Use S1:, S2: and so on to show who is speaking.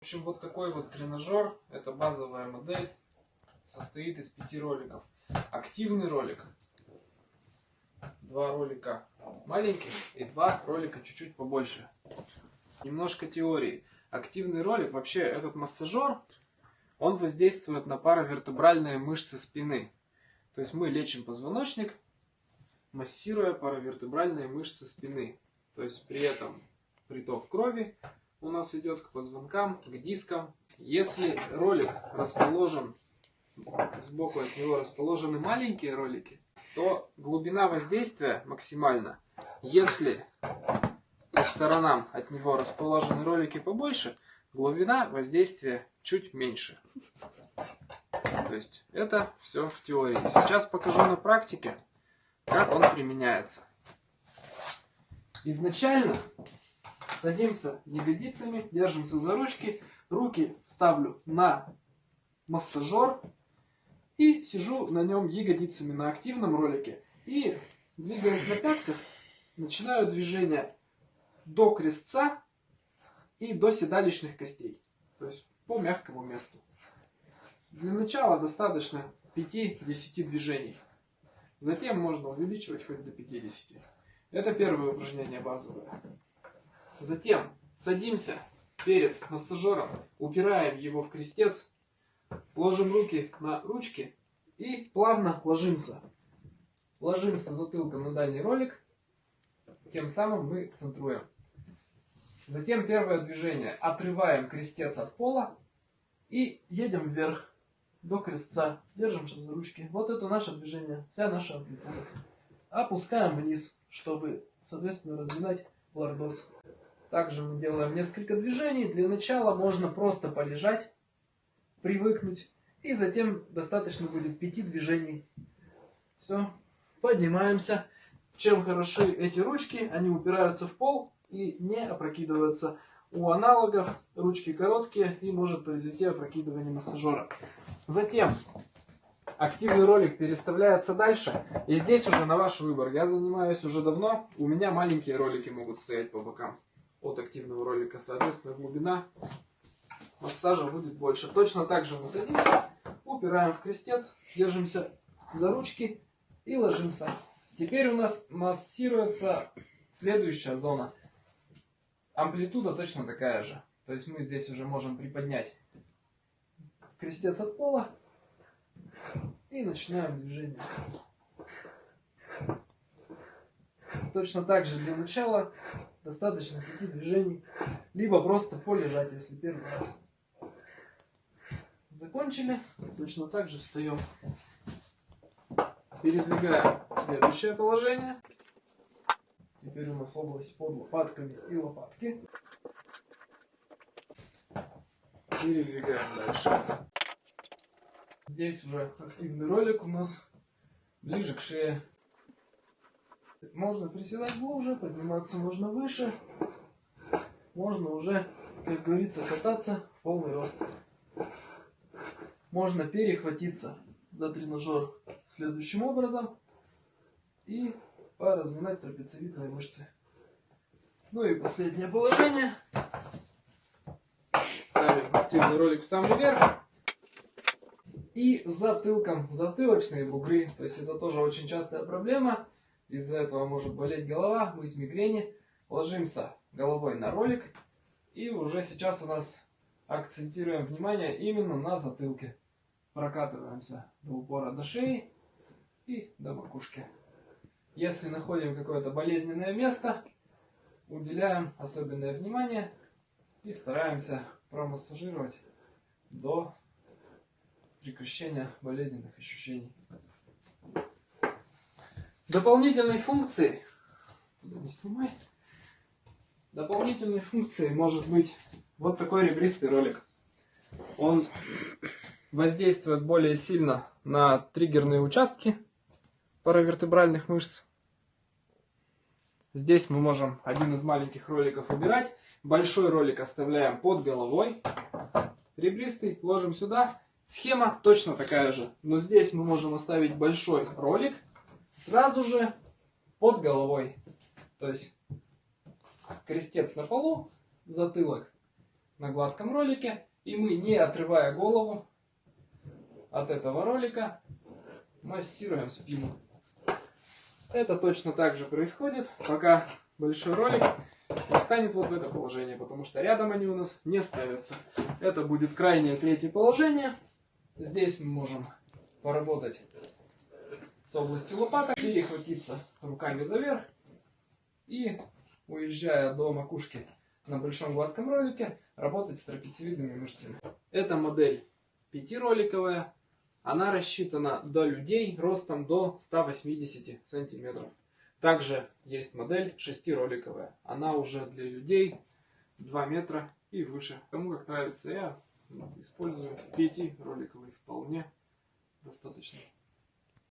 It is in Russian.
S1: В общем, вот такой вот тренажер, это базовая модель, состоит из пяти роликов. Активный ролик, два ролика маленьких и два ролика чуть-чуть побольше. Немножко теории. Активный ролик, вообще этот массажер, он воздействует на паравертебральные мышцы спины. То есть мы лечим позвоночник, массируя паравертебральные мышцы спины. То есть при этом приток крови у нас идет к позвонкам, к дискам. Если ролик расположен, сбоку от него расположены маленькие ролики, то глубина воздействия максимальна. Если по сторонам от него расположены ролики побольше, глубина воздействия чуть меньше. То есть это все в теории. Сейчас покажу на практике, как он применяется. Изначально садимся ягодицами, держимся за ручки, руки ставлю на массажер и сижу на нем ягодицами на активном ролике. И двигаясь на пятках, начинаю движение до крестца и до седалищных костей. То есть по мягкому месту. Для начала достаточно 5-10 движений. Затем можно увеличивать хоть до 50. Это первое упражнение базовое. Затем садимся перед массажером, упираем его в крестец, ложим руки на ручки и плавно ложимся. Ложимся затылком на дальний ролик, тем самым мы центруем. Затем первое движение. Отрываем крестец от пола и едем вверх до крестца. Держимся за ручки. Вот это наше движение, вся наша амплитуда. Опускаем вниз, чтобы, соответственно, разминать лордоз. Также мы делаем несколько движений. Для начала можно просто полежать, привыкнуть. И затем достаточно будет пяти движений. Все, поднимаемся. Чем хороши эти ручки? Они упираются в пол и не опрокидывается. У аналогов ручки короткие и может произойти опрокидывание массажера. Затем активный ролик переставляется дальше. И здесь уже на ваш выбор. Я занимаюсь уже давно. У меня маленькие ролики могут стоять по бокам от активного ролика. Соответственно, глубина массажа будет больше. Точно так же мы садимся, упираем в крестец, держимся за ручки и ложимся. Теперь у нас массируется следующая зона. Амплитуда точно такая же. То есть мы здесь уже можем приподнять крестец от пола и начинаем движение. Точно так же для начала достаточно пяти движений, либо просто полежать, если первый раз. Закончили, точно так же встаем. Передвигаем в следующее положение. Теперь у нас область под лопатками и лопатки. Передвигаем дальше. Здесь уже активный ролик у нас ближе к шее. Можно приседать глубже, подниматься можно выше. Можно уже, как говорится, кататься в полный рост. Можно перехватиться за тренажер следующим образом и поразминать трапециевидные мышцы. Ну и последнее положение. Ставим активный ролик в самый верх. И затылком, затылочные бугры. То есть это тоже очень частая проблема. Из-за этого может болеть голова, быть мигрени. Ложимся головой на ролик. И уже сейчас у нас акцентируем внимание именно на затылке. Прокатываемся до упора до шеи и до макушки. Если находим какое-то болезненное место, уделяем особенное внимание и стараемся промассажировать до прекращения болезненных ощущений. Дополнительной функцией, не снимай, дополнительной функцией может быть вот такой ребристый ролик. Он воздействует более сильно на триггерные участки паравертебральных мышц. Здесь мы можем один из маленьких роликов убирать. Большой ролик оставляем под головой. Ребристый ложим сюда. Схема точно такая же. Но здесь мы можем оставить большой ролик сразу же под головой. То есть крестец на полу, затылок на гладком ролике, и мы, не отрывая голову от этого ролика, массируем спину. Это точно так же происходит, пока большой ролик не встанет вот в это положение, потому что рядом они у нас не ставятся. Это будет крайнее третье положение. Здесь мы можем поработать с областью лопаток, перехватиться руками за верх и, уезжая до макушки на большом гладком ролике, работать с трапециевидными мышцами. Эта модель пятироликовая, она рассчитана до людей ростом до 180 сантиметров. Также есть модель шестироликовая. Она уже для людей 2 метра и выше. Кому как нравится, я использую пятироликовый вполне достаточно.